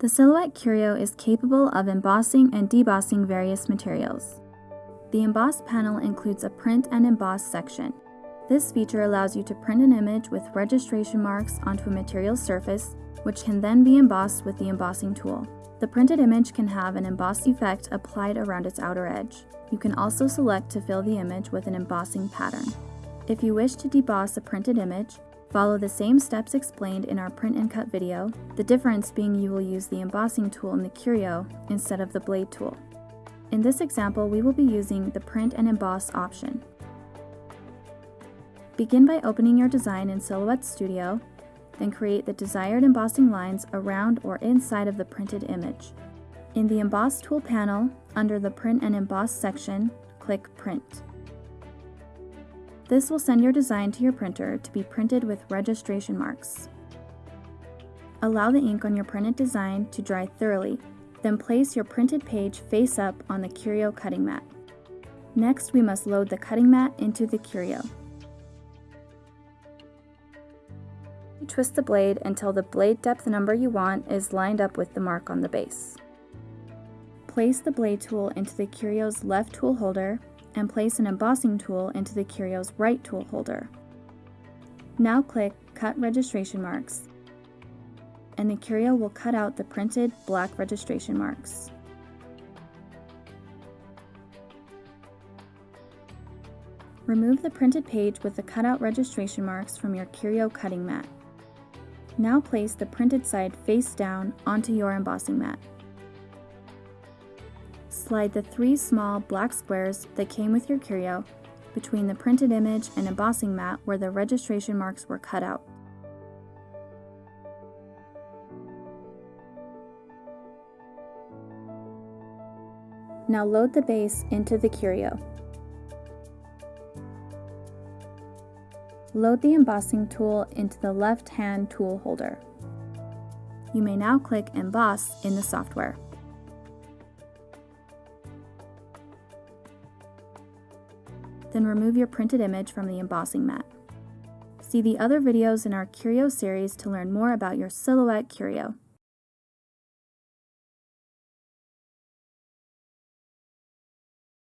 The Silhouette Curio is capable of embossing and debossing various materials. The Emboss panel includes a Print and Emboss section. This feature allows you to print an image with registration marks onto a material surface, which can then be embossed with the embossing tool. The printed image can have an emboss effect applied around its outer edge. You can also select to fill the image with an embossing pattern. If you wish to deboss a printed image, follow the same steps explained in our print and cut video, the difference being you will use the embossing tool in the Curio instead of the blade tool. In this example, we will be using the print and emboss option. Begin by opening your design in Silhouette Studio, then create the desired embossing lines around or inside of the printed image. In the Emboss Tool panel, under the Print and Emboss section, click Print. This will send your design to your printer to be printed with registration marks. Allow the ink on your printed design to dry thoroughly, then place your printed page face up on the Curio cutting mat. Next, we must load the cutting mat into the Curio. Twist the blade until the blade depth number you want is lined up with the mark on the base. Place the blade tool into the Curio's left tool holder and place an embossing tool into the Curio's right tool holder. Now click Cut Registration Marks, and the Curio will cut out the printed black registration marks. Remove the printed page with the cutout registration marks from your Curio cutting mat. Now place the printed side face down onto your embossing mat. Slide the three small black squares that came with your curio between the printed image and embossing mat where the registration marks were cut out. Now load the base into the curio. Load the embossing tool into the left-hand tool holder. You may now click Emboss in the software. Then remove your printed image from the embossing mat. See the other videos in our Curio series to learn more about your Silhouette Curio.